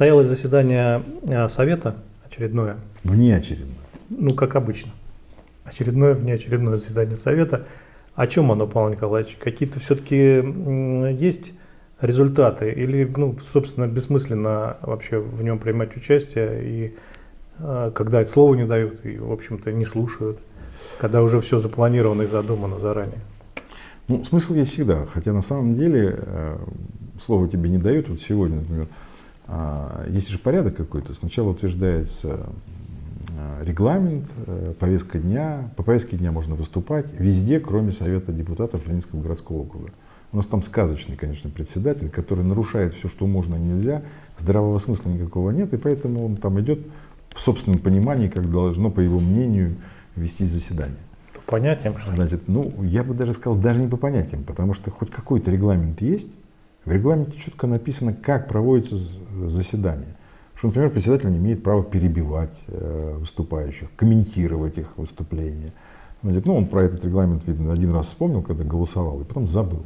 Состоялось заседание э, Совета очередное. Внеочередное. Ну, как обычно. Очередное внеочередное заседание Совета. О чем оно, Павел Николаевич? Какие-то все-таки есть результаты? Или, ну, собственно, бессмысленно вообще в нем принимать участие, и э, когда это слово не дают, и, в общем-то, не слушают, когда уже все запланировано и задумано заранее? Ну, смысл есть всегда, хотя на самом деле э, слово тебе не дают. Вот сегодня, например, есть же порядок какой-то. Сначала утверждается э, регламент, э, повестка дня. По повестке дня можно выступать везде, кроме Совета депутатов Ленинского городского округа. У нас там сказочный, конечно, председатель, который нарушает все, что можно и нельзя. Здравого смысла никакого нет, и поэтому он там идет в собственном понимании, как должно, по его мнению, вести заседание понятиям, что Значит, ну, я бы даже сказал, даже не по понятиям, потому что хоть какой-то регламент есть, в регламенте четко написано, как проводится заседание. Что, например, председатель не имеет права перебивать э, выступающих, комментировать их выступления. Значит, ну, он про этот регламент, видно, один раз вспомнил, когда голосовал, и потом забыл.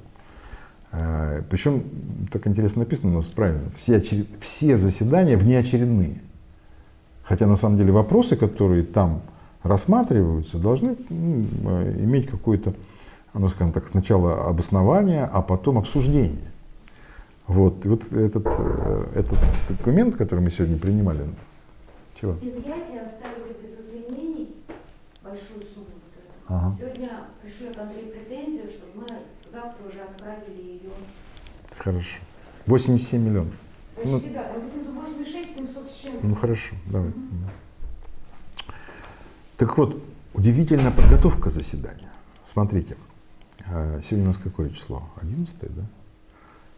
Э, причем, так интересно написано у нас правильно, все, очеред... все заседания внеочередные. Хотя, на самом деле, вопросы, которые там рассматриваются, должны ну, иметь какое-то, ну, скажем так, сначала обоснование, а потом обсуждение. Вот, и вот этот, э, этот документ, который мы сегодня принимали, чего? Изъятие оставили без изменений большую сумму. Вот ага. Сегодня пришлю к Андрею претензию, чтобы мы завтра уже отправили ее. Хорошо. 87 миллионов. Почти, ну, да, 86, 700 с чем-то. Ну хорошо, давай. Угу. Так вот, удивительная подготовка заседания. Смотрите, э, сегодня у нас какое число? 11, да?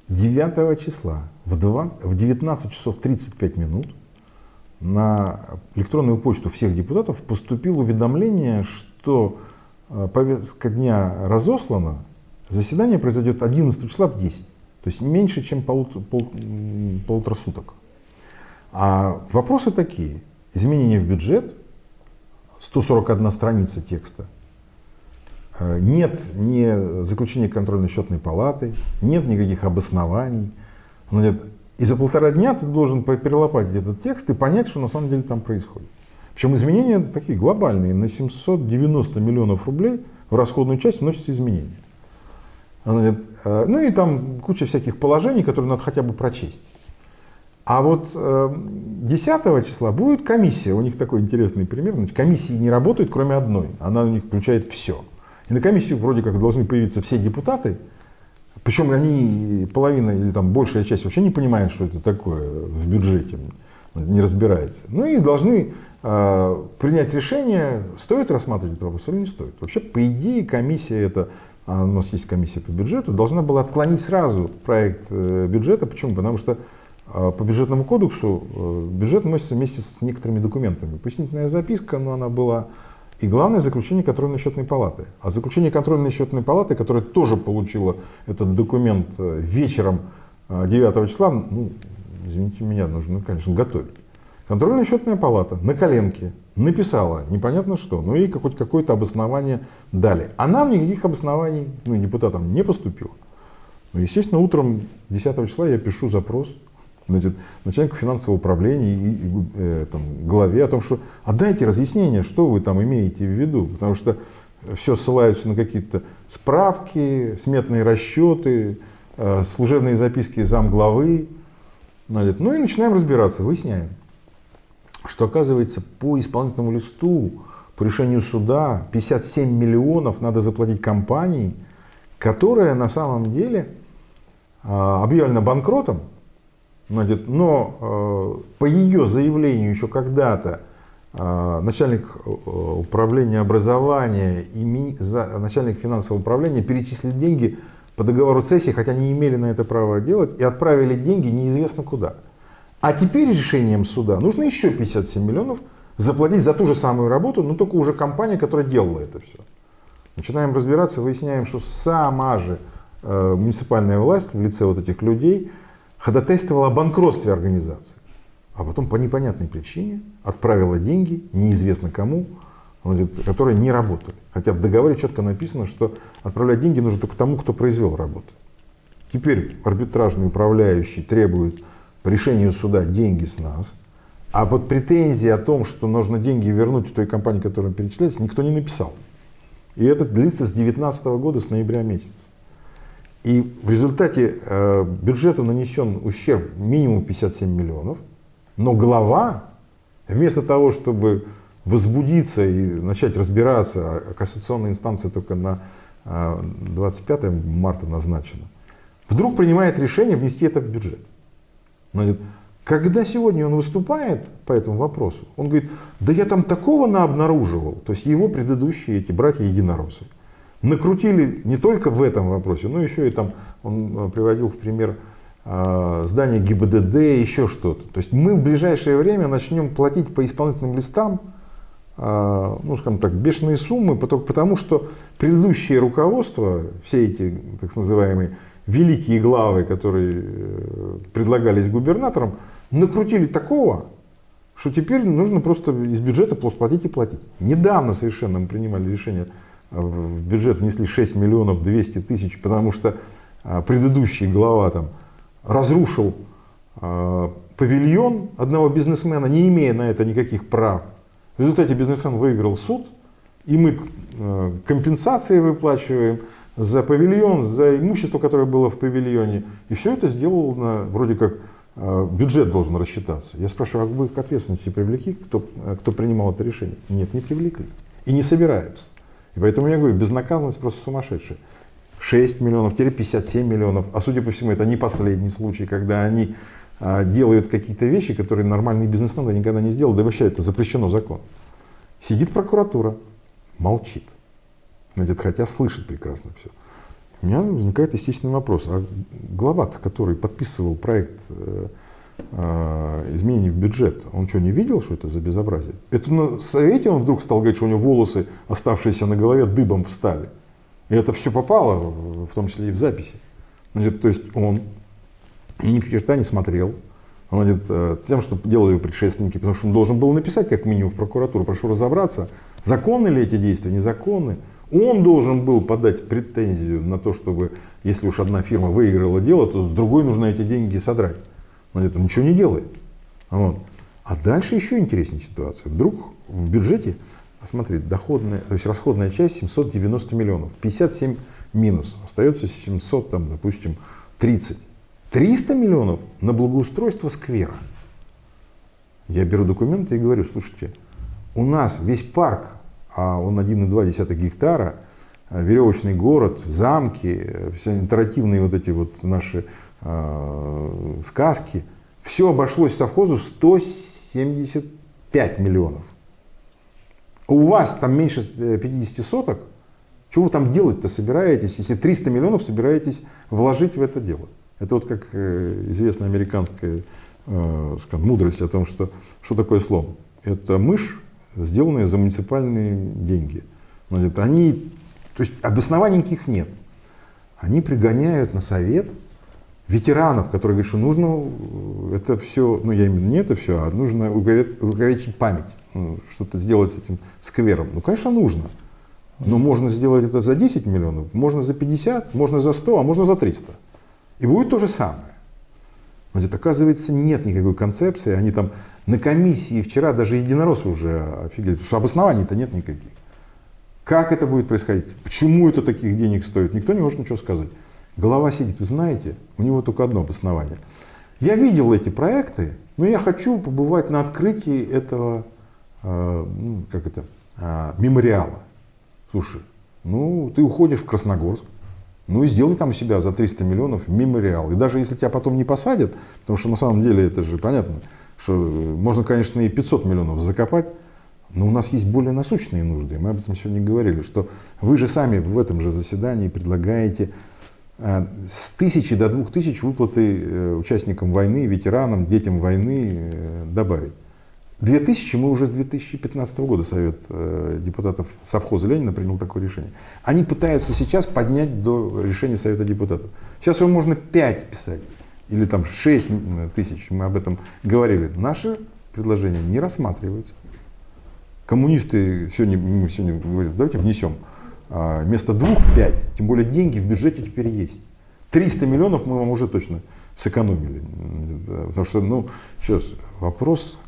9 числа в, 2, в 19 часов 35 минут на электронную почту всех депутатов поступило уведомление, что э, повестка дня разослана, заседание произойдет 11 числа в 10. То есть меньше, чем пол, пол, полутора суток. А вопросы такие. Изменения в бюджет – 141 страница текста. Э, нет ни заключения контрольно-счетной палаты, нет никаких обоснований. И за полтора дня ты должен перелопатить этот текст и понять, что на самом деле там происходит. Причем изменения такие глобальные. На 790 миллионов рублей в расходную часть вносятся изменения. Э, ну и там куча всяких положений, которые надо хотя бы прочесть. А вот э, 10 числа будет комиссия, у них такой интересный пример, значит, комиссии не работают, кроме одной, она у них включает все. И на комиссию вроде как должны появиться все депутаты, причем они, половина или там большая часть вообще не понимает, что это такое в бюджете, не разбирается. Ну и должны э, принять решение, стоит рассматривать этот вопрос или не стоит. Вообще, по идее, комиссия это, а у нас есть комиссия по бюджету, должна была отклонить сразу проект э, бюджета. Почему? Потому что а по бюджетному кодексу э, бюджет вносится вместе с некоторыми документами. Пояснительная записка, но она была и главное заключение контрольной счетной палаты. А заключение контрольной счетной палаты, которая тоже получила этот документ э, вечером 9 э, числа, ну, извините меня, нужно, конечно, готовить. Контрольная счетная палата на коленке написала непонятно что, но ей хоть какое-то обоснование дали. А нам никаких обоснований, ну, депутатам не поступило. Ну, естественно, утром 10 числа я пишу запрос значит, начальнику финансового управления и, и э, там, главе о том, что отдайте разъяснение, что вы там имеете в виду, потому что все ссылаются на какие-то справки, сметные расчеты, э, служебные записки замглавы. Значит, ну и начинаем разбираться, выясняем, что оказывается по исполнительному листу, по решению суда 57 миллионов надо заплатить компании, которая на самом деле э, объявлена банкротом, Значит, но э, по ее заявлению еще когда-то э, начальник э, управления образования и ми, за, начальник финансового управления перечислили деньги по договору цессии, хотя не имели на это права делать, и отправили деньги неизвестно куда. А теперь решением суда нужно еще 57 миллионов заплатить за ту же самую работу, но только уже компания, которая делала это все. Начинаем разбираться, выясняем, что сама же э, муниципальная власть в лице вот этих людей – ходатайствовала о банкротстве организации, а потом по непонятной причине отправила деньги неизвестно кому, которые не работали. Хотя в договоре четко написано, что отправлять деньги нужно только тому, кто произвел работу. Теперь арбитражный управляющий требует по решению суда деньги с нас, а вот претензии о том, что нужно деньги вернуть той компании, которая перечисляется, никто не написал. И это длится с 2019 года, с ноября месяца. И в результате э, бюджету нанесен ущерб минимум 57 миллионов, но глава, вместо того, чтобы возбудиться и начать разбираться, а кассационная инстанция только на 25 э, марта назначена, вдруг принимает решение внести это в бюджет. Значит, когда сегодня он выступает по этому вопросу, он говорит, да я там такого наобнаруживал, то есть его предыдущие эти братья-единороссы, накрутили не только в этом вопросе, но еще и там, он э, приводил в пример э, здание ГИБДД, еще что-то. То есть мы в ближайшее время начнем платить по исполнительным листам, э, ну скажем так, бешеные суммы, потому что предыдущее руководство, все эти так называемые великие главы, которые предлагались губернаторам, накрутили такого, что теперь нужно просто из бюджета платить и платить. Недавно совершенно мы принимали решение, э, в бюджет внесли 6 миллионов 200 тысяч, потому что э, предыдущий глава там разрушил э, павильон одного бизнесмена, не имея на это никаких прав. В результате бизнесмен выиграл суд, и мы компенсации выплачиваем за павильон, за имущество, которое было в павильоне. И все это сделано вроде как Э, бюджет должен рассчитаться. Я спрашиваю, а вы к ответственности привлекли, кто, э, кто принимал это решение? Нет, не привлекли. И не собираются. И поэтому я говорю, безнаказанность просто сумасшедшая. 6 миллионов, теперь 57 миллионов. А судя по всему, это не последний случай, когда они а, делают какие-то вещи, которые нормальные бизнесмены никогда не сделал. Да вообще это запрещено закон. Сидит прокуратура, молчит. Значит, хотя слышит прекрасно все. У меня возникает естественный вопрос, а глава который подписывал проект э, изменений в бюджет, он что, не видел, что это за безобразие? Это на совете он вдруг стал говорить, что у него волосы, оставшиеся на голове, дыбом встали. И это все попало, в том числе и в записи. Значит, то есть он ни черта не смотрел, он говорит, э, тем, что делали его предшественники, потому что он должен был написать как минимум в прокуратуру, прошу разобраться, законны ли эти действия, незаконны. Он должен был подать претензию на то, чтобы, если уж одна фирма выиграла дело, то другой нужно эти деньги содрать. Он это ничего не делает. Вот. А дальше еще интереснее ситуация. Вдруг в бюджете, смотри, доходная, то есть расходная часть 790 миллионов, 57 минус, остается 700, там, допустим, 30. 300 миллионов на благоустройство сквера. Я беру документы и говорю, слушайте, у нас весь парк а он 1,2 гектара, э, веревочный город, замки, э, все интерактивные вот эти вот наши э, сказки, все обошлось совхозу в 175 миллионов. У вас там меньше 50 соток, что вы там делать-то собираетесь, если 300 миллионов собираетесь вложить в это дело? Это вот как известная американская скажем, мудрость о том, что, что такое слон. Это мышь, сделанные за муниципальные деньги. Они, то есть обоснований никаких нет. Они пригоняют на совет ветеранов, которые говорят, что нужно это все, ну я именно не это все, а нужно увековечить память, ну, что-то сделать с этим сквером. Ну, конечно, нужно. Но можно сделать это за 10 миллионов, можно за 50, можно за 100, а можно за 300. И будет то же самое. Значит, оказывается, нет никакой концепции, они там на комиссии вчера даже единороссы уже офигели, потому что обоснований-то нет никаких. Как это будет происходить? Почему это таких денег стоит? Никто не может ничего сказать. Голова сидит, вы знаете, у него только одно обоснование. Я видел эти проекты, но я хочу побывать на открытии этого, э, ну, как это, э, мемориала. Слушай, ну ты уходишь в Красногорск, ну и сделай там у себя за 300 миллионов мемориал. И даже если тебя потом не посадят, потому что на самом деле это же понятно, что можно, конечно, и 500 миллионов закопать, но у нас есть более насущные нужды. Мы об этом сегодня говорили, что вы же сами в этом же заседании предлагаете э, с тысячи до двух тысяч выплаты э, участникам войны, ветеранам, детям войны э, добавить. Две тысячи мы уже с 2015 года Совет депутатов совхоза Ленина принял такое решение. Они пытаются сейчас поднять до решения Совета депутатов. Сейчас уже можно 5 писать или там 6 тысяч, мы об этом говорили, наши предложения не рассматриваются. Коммунисты сегодня, сегодня говорят, давайте внесем а, вместо двух пять, тем более деньги в бюджете теперь есть. 300 миллионов мы вам уже точно сэкономили. Потому что, ну, сейчас вопрос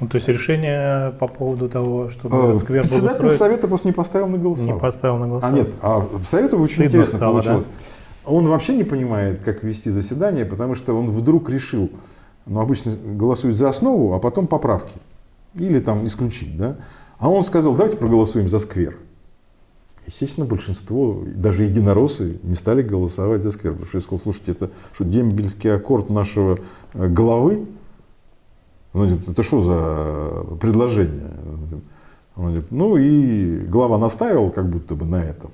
ну, то есть решение по поводу того, чтобы э, этот сквер был Председатель устроен, совета просто не поставил на не голосование. поставил на А голосование. нет, а совета очень Стыдно интересно стало, получилось. Он вообще не понимает, как вести заседание, потому что он вдруг решил, ну обычно голосуют за основу, а потом поправки. Или там исключить, да. А он сказал, давайте проголосуем за сквер. Естественно, большинство, даже единороссы, не стали голосовать за сквер. Потому что я сказал, слушайте, это что, дембельский аккорд нашего э, главы? Он говорит, это что за предложение? Он говорит, ну и глава настаивал как будто бы на этом.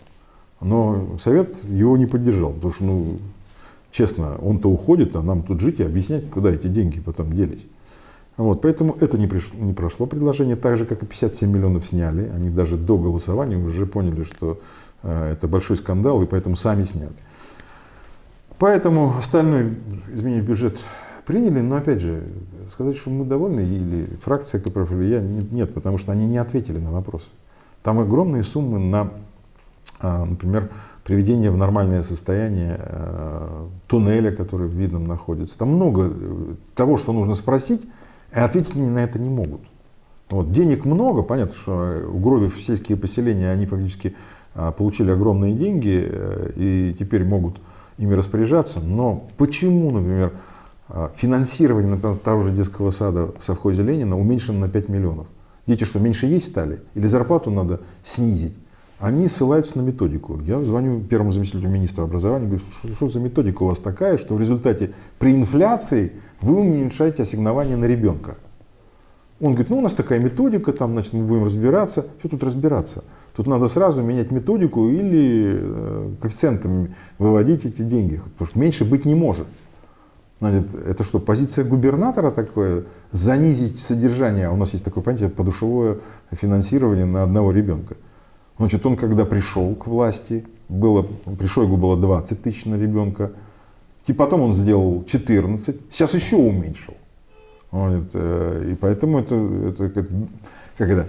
Но совет его не поддержал, потому что, ну, честно, он-то уходит, а нам тут жить и объяснять, куда эти деньги потом делись. Вот, поэтому это не, пришло, не прошло предложение, так же, как и 57 миллионов сняли. Они даже до голосования уже поняли, что э, это большой скандал, и поэтому сами сняли. Поэтому остальное изменение бюджет приняли, но опять же, сказать, что мы довольны, или фракция КПРФ, или я, нет, потому что они не ответили на вопрос. Там огромные суммы на, а, например, приведение в нормальное состояние э, туннеля, который в Видном находится. Там много э, того, что нужно спросить, ответить они на это не могут. Вот, денег много, понятно, что угробив сельские поселения, они фактически а, получили огромные деньги э, и теперь могут ими распоряжаться. Но почему, например, а, финансирование, например, того же детского сада в совхозе Ленина уменьшено на 5 миллионов? Дети что, меньше есть стали? Или зарплату надо снизить? Они ссылаются на методику. Я звоню первому заместителю министра образования, говорю, что, что за методика у вас такая, что в результате при инфляции вы уменьшаете ассигнование на ребенка. Он говорит, ну у нас такая методика, там, значит, мы будем разбираться. Что тут разбираться? Тут надо сразу менять методику или э, коэффициентами выводить эти деньги, потому что меньше быть не может. Значит, это что, позиция губернатора такое, занизить содержание, у нас есть такое понятие, подушевое финансирование на одного ребенка. Значит, он когда пришел к власти, было, при Шойгу было 20 тысяч на ребенка, и потом он сделал 14, сейчас еще уменьшил. Вот, э, и поэтому это, это как, это,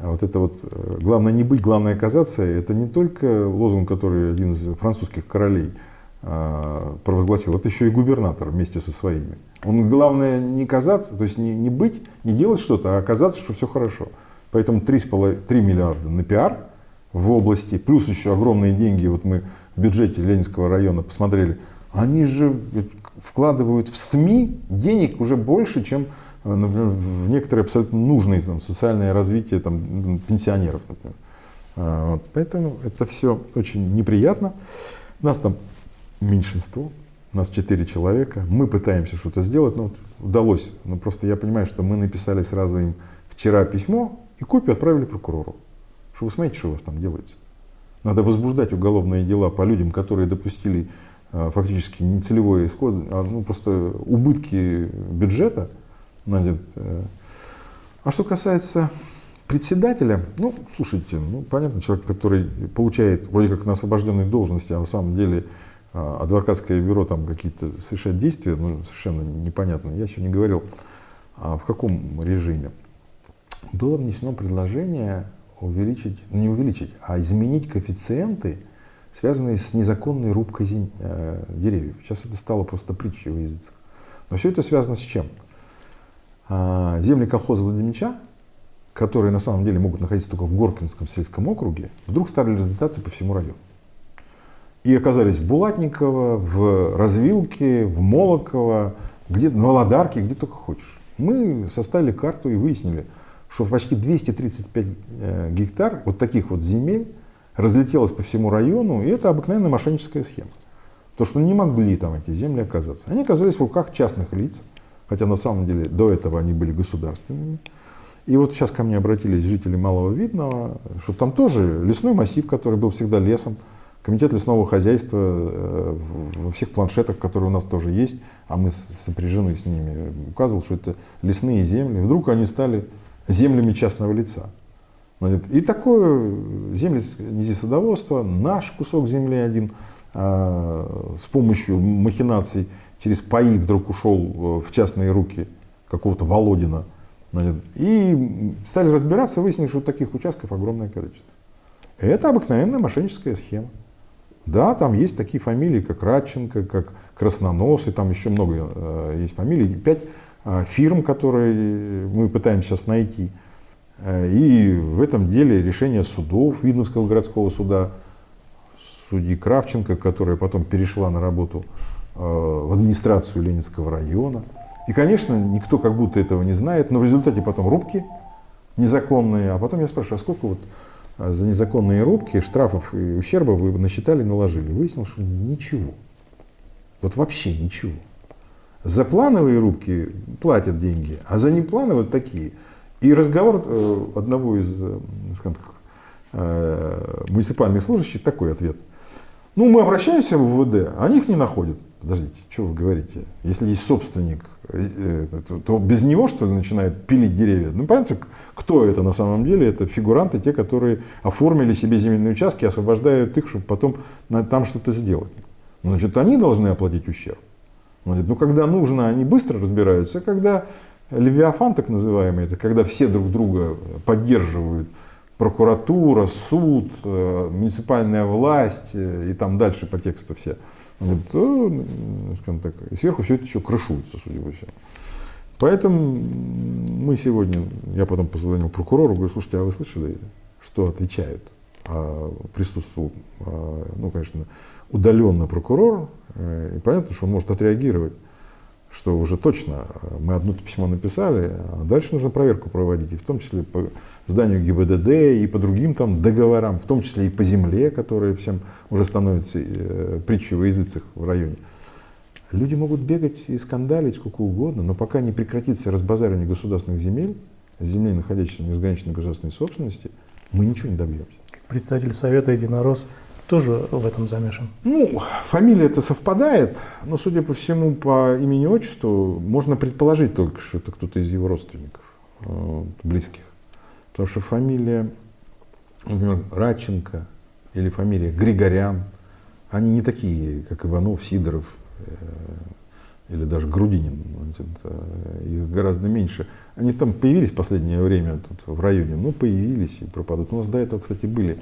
вот это вот, э, главное не быть, главное оказаться, это не только лозунг, который один из французских королей э, провозгласил, это еще и губернатор вместе со своими. Он главное не казаться, то есть не, не быть, не делать что-то, а оказаться, что все хорошо. Поэтому 3, 3 миллиарда на пиар в области, плюс еще огромные деньги, вот мы в бюджете Ленинского района посмотрели, они же вкладывают в СМИ денег уже больше, чем э, например, в некоторые абсолютно нужные там, социальное развитие там, пенсионеров. Например. А, вот. Поэтому это все очень неприятно. Нас там меньшинство, нас четыре человека. Мы пытаемся что-то сделать, но вот удалось. Но просто я понимаю, что мы написали сразу им вчера письмо и копию отправили прокурору. Что вы смотрите, что у вас там делается. Надо возбуждать уголовные дела по людям, которые допустили Э, фактически не целевой исход, а ну, просто убытки бюджета. Значит, э. а что касается председателя, ну, слушайте, ну, понятно, человек, который получает вроде как на освобожденной должности, а на самом деле э, адвокатское бюро там какие-то совершает действия, ну, совершенно непонятно. Я сегодня говорил, а в каком режиме. Было внесено предложение увеличить, ну, не увеличить, а изменить коэффициенты связанные с незаконной рубкой э, деревьев. Сейчас это стало просто притчей в языцах. Но все это связано с чем? А, земли колхоза Владимича, которые на самом деле могут находиться только в Горкинском сельском округе, вдруг стали разлетаться по всему району. И оказались в Булатниково, в Развилке, в Молоково, где, в Володарке, где только хочешь. Мы составили карту и выяснили, что почти 235 э, гектар вот таких вот земель разлетелась по всему району, и это обыкновенная мошенническая схема. То, что не могли там эти земли оказаться. Они оказались в руках частных лиц, хотя на самом деле до этого они были государственными. И вот сейчас ко мне обратились жители Малого Видного, что там тоже лесной массив, который был всегда лесом, комитет лесного хозяйства э, во всех планшетах, которые у нас тоже есть, а мы сопряжены с ними, указывал, что это лесные земли. Вдруг они стали землями частного лица. И такое земли садоводства, наш кусок земли один а, с помощью махинаций через паи вдруг ушел э, в частные руки какого-то Володина. И стали разбираться, выяснили, что таких участков огромное количество. Это обыкновенная мошенническая схема. Да, там есть такие фамилии, как Радченко, как Краснонос, и там еще много э, есть фамилий, пять э, фирм, которые мы пытаемся сейчас найти. Э, и в этом деле решение судов Видновского городского суда, судьи Кравченко, которая потом перешла на работу э, в администрацию Ленинского района. И, конечно, никто как будто этого не знает, но в результате потом рубки незаконные, а потом я спрашиваю, а сколько вот а, за незаконные рубки штрафов и ущерба вы насчитали, наложили? Выяснилось, что ничего. Вот вообще ничего. За плановые рубки платят деньги, а за неплановые такие. И разговор э, одного из э, скажем так, э, муниципальных служащих такой ответ. Ну, мы обращаемся в УВД, а они их не находят. Подождите, что вы говорите? Если есть собственник, то без него, что ли, начинают пилить деревья? Ну, понятно, кто это на самом деле? Это фигуранты, те, которые оформили себе земельные участки, освобождают их, чтобы потом там что-то сделать. Значит, они должны оплатить ущерб. Значит, ну, когда нужно, они быстро разбираются. Когда Левиафан, так называемый, это когда все друг друга поддерживают, прокуратура, суд, э, муниципальная власть э, и там дальше по тексту все, то, скажем так, сверху все это еще крышуется, судя по всему. Поэтому мы сегодня, я потом позвонил прокурору, говорю, слушайте, а вы слышали, что отвечают? А присутствовал, а, ну, конечно, удаленно прокурор, э, и понятно, что он может отреагировать, что уже точно э, мы одно письмо написали, а дальше нужно проверку проводить, и в том числе по зданию ГИБДД и по другим там договорам, в том числе и по земле, которые всем уже становятся э, притчей во языцах в районе. Люди могут бегать и скандалить сколько угодно, но пока не прекратится разбазаривание государственных земель, землей, находящихся в неограниченной государственной собственности, мы ничего не добьемся. Представитель Совета Единорос тоже в этом замешан? Ну, фамилия это совпадает, но, судя по всему, по имени отчеству можно предположить только, что это кто-то из его родственников, э, близких. Потому что фамилия, например, Радченко или фамилия Григорян, они не такие, как Иванов, Сидоров э, или даже Грудинин. Их гораздо меньше. Они там появились в последнее время тут в районе, ну появились и пропадут. У нас до этого, кстати, были.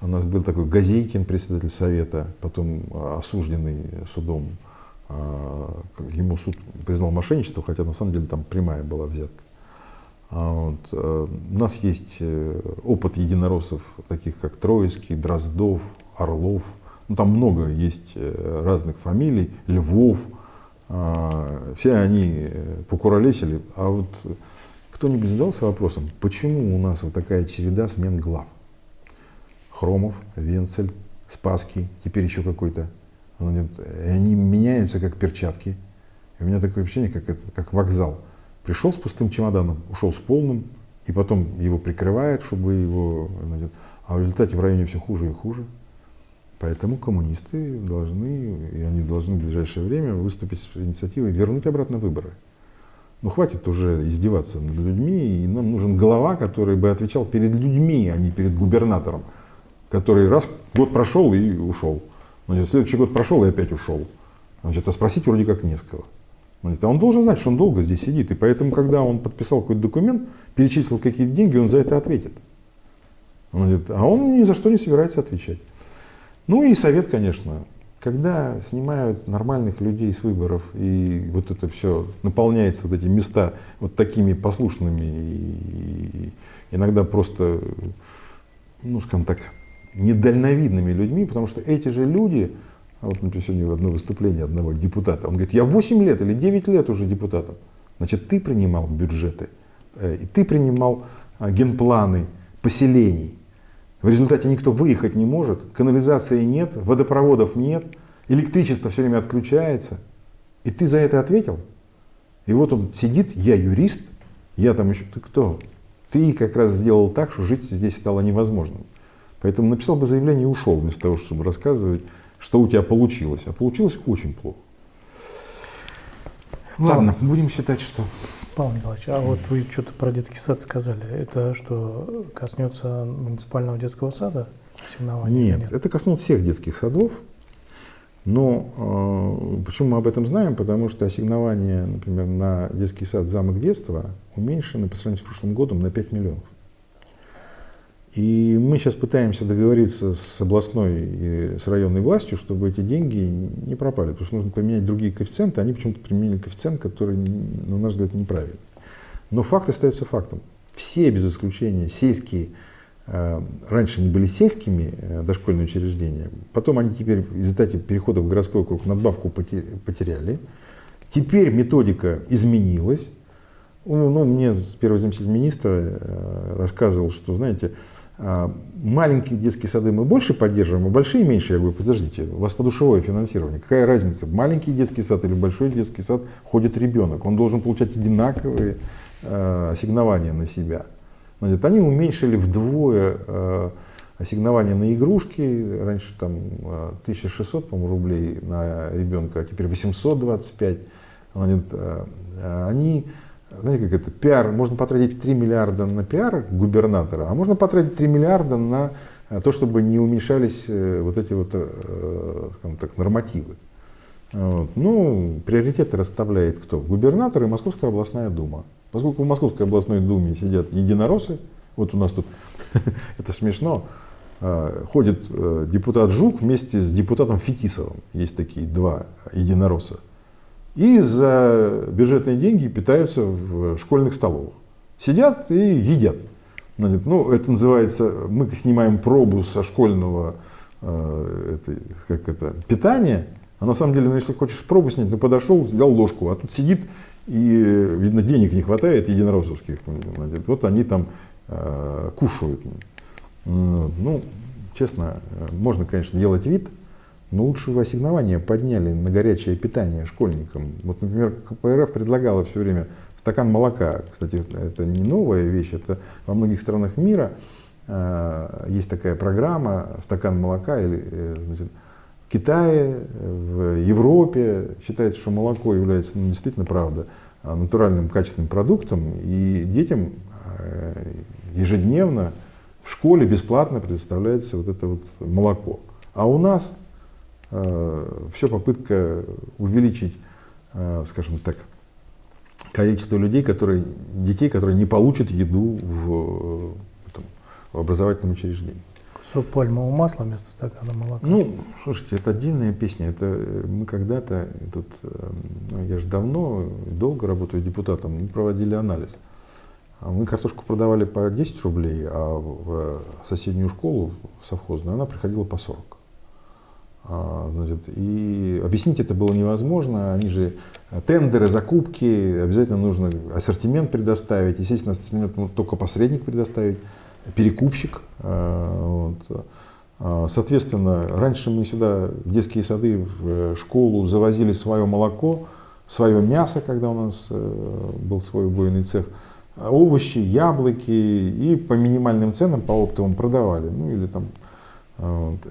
У нас был такой Газейкин, председатель совета, потом осужденный судом. А, ему суд признал мошенничество, хотя на самом деле там прямая была взятка. А вот. Э, у нас есть э, опыт единороссов, таких как Троицкий, Дроздов, Орлов. Ну, там много есть э, разных фамилий, Львов. А, все они покуролесили. А вот кто-нибудь задался вопросом, почему у нас вот такая череда смен глав? Хромов, Венцель, Спаский, теперь еще какой-то. Они меняются как перчатки. И у меня такое ощущение, как, это, как вокзал. Пришел с пустым чемоданом, ушел с полным, и потом его прикрывает, чтобы его... А в результате в районе все хуже и хуже. Поэтому коммунисты должны, и они должны в ближайшее время выступить с инициативой вернуть обратно выборы. Ну хватит уже издеваться над людьми, и нам нужен глава, который бы отвечал перед людьми, а не перед губернатором, который раз год прошел и ушел. Значит, следующий год прошел и опять ушел. Значит, а спросить вроде как не с кого. А он должен знать, что он долго здесь сидит. И поэтому, когда он подписал какой-то документ, перечислил какие-то деньги, он за это ответит. Он говорит, а он ни за что не собирается отвечать. Ну и совет, конечно. Когда снимают нормальных людей с выборов, и вот это все наполняется, вот эти места вот такими послушными, и иногда просто, ну, скажем так, недальновидными людьми, потому что эти же люди, а вот, например, сегодня одно выступление одного депутата. Он говорит, я 8 лет или 9 лет уже депутатом. Значит, ты принимал бюджеты, э, и ты принимал а, генпланы поселений. В результате никто выехать не может, канализации нет, водопроводов нет, электричество все время отключается. И ты за это ответил? И вот он сидит, я юрист, я там еще, ты кто? Ты как раз сделал так, что жить здесь стало невозможным. Поэтому написал бы заявление и ушел, вместо того, чтобы рассказывать что у тебя получилось. А получилось очень плохо. Ладно, Павел, будем считать, что... Павел Николаевич, а вот вы что-то про детский сад сказали. Это что, коснется муниципального детского сада? Нет, нет, это коснулось всех детских садов. Но э, почему мы об этом знаем? Потому что ассигнование, например, на детский сад «Замок детства» уменьшено по сравнению с прошлым годом на 5 миллионов. И мы сейчас пытаемся договориться с областной и с районной властью, чтобы эти деньги не пропали. Потому что нужно поменять другие коэффициенты. Они почему-то применили коэффициент, который, на наш взгляд, неправильный. Но факт остается фактом. Все, без исключения, сельские, э, раньше они были сельскими э, дошкольные учреждения, потом они теперь в результате перехода в городской округ надбавку потеряли. Теперь методика изменилась. Ну, ну, мне первый заместитель министра э, рассказывал, что, знаете, маленькие детские сады мы больше поддерживаем, а большие меньше. Я говорю, подождите, у вас подушевое финансирование. Какая разница, маленький детский сад или большой детский сад ходит ребенок. Он должен получать одинаковые э, ассигнования на себя. Значит, они уменьшили вдвое э, ассигнования на игрушки. Раньше там 1600 по рублей на ребенка, а теперь 825. Значит, э, они знаете, как это, пиар, можно потратить 3 миллиарда на пиар губернатора, а можно потратить 3 миллиарда на э, то, чтобы не уменьшались э, вот эти вот, э, скажем так, нормативы. Вот. Ну, приоритеты расставляет кто? Губернатор и Московская областная дума. Поскольку в Московской областной думе сидят единороссы, вот у нас тут, это смешно, ходит депутат Жук вместе с депутатом Фетисовым. Есть такие два единоросса и за бюджетные деньги питаются в школьных столовых. Сидят и едят. Ну, это называется, мы снимаем пробу со школьного э, это, как это, питания, а на самом деле, ну, если хочешь пробу снять, ну подошел, взял ложку, а тут сидит, и, видно, денег не хватает единороссовских. Вот они там э, кушают. Ну, честно, можно, конечно, делать вид, но лучше бы ассигнования подняли на горячее питание школьникам. Вот, например, КПРФ предлагала все время стакан молока. Кстати, это не новая вещь, это во многих странах мира э, есть такая программа «Стакан молока». Или, э, значит, в Китае, в Европе считается, что молоко является ну, действительно, правда, натуральным качественным продуктом, и детям э, ежедневно в школе бесплатно предоставляется вот это вот молоко. А у нас все попытка увеличить, э, скажем так, количество людей, которые, детей, которые не получат еду в, там, в образовательном учреждении. Кусок пальмового масла вместо стакана молока. Ну, слушайте, это отдельная песня. Это э, мы когда-то, тут, ну, я же давно, долго работаю депутатом, мы проводили анализ. А мы картошку продавали по 10 рублей, а в соседнюю школу совхозную она приходила по 40. А, значит, и объяснить это было невозможно. Они же э, тендеры, закупки, обязательно нужно ассортимент предоставить. Естественно, ассортимент может только посредник предоставить, перекупщик. А, вот. А, соответственно, раньше мы сюда в детские сады, в э, школу завозили свое молоко, свое мясо, когда у нас э, был свой убойный цех, овощи, яблоки и по минимальным ценам, по оптовым продавали. Ну или там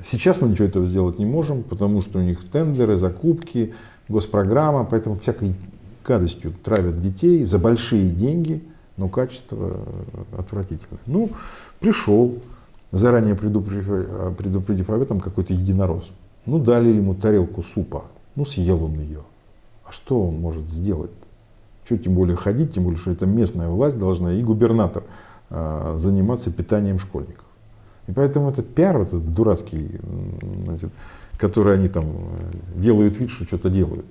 Сейчас мы ничего этого сделать не можем, потому что у них тендеры, закупки, госпрограмма, поэтому всякой гадостью травят детей за большие деньги, но качество отвратительное. Ну, пришел, заранее предупредив, предупредив об этом какой-то единорос. Ну, дали ему тарелку супа, ну, съел он ее. А что он может сделать? Что тем более ходить, тем более, что это местная власть должна и губернатор а, заниматься питанием школьников. И поэтому этот пиар, этот дурацкий, значит, который они там э, делают вид, что что-то делают.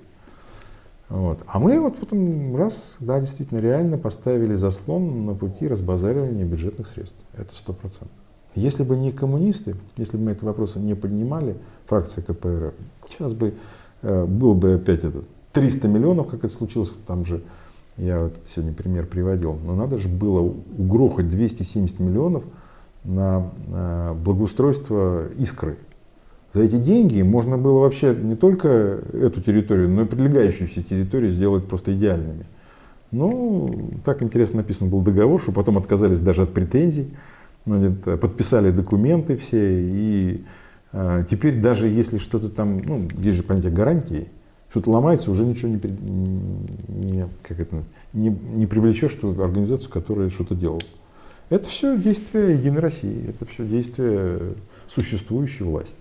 Вот. А мы вот потом раз, да, действительно, реально поставили заслон на пути разбазаривания бюджетных средств. Это сто процентов. Если бы не коммунисты, если бы мы этот вопрос не поднимали, фракция КПРФ, сейчас бы э, было бы опять это 300 миллионов, как это случилось, там же, я вот сегодня пример приводил, но надо же было угрохать 270 миллионов, на благоустройство искры. За эти деньги можно было вообще не только эту территорию, но и прилегающие все территории сделать просто идеальными. Ну, так интересно написан был договор, что потом отказались даже от претензий, подписали документы все, и а, теперь даже если что-то там, ну, есть же понятие гарантии, что-то ломается, уже ничего не, не, как это, не, не привлечешь ту организацию, которая что-то делала. Это все действие Единой России, это все действие существующей власти.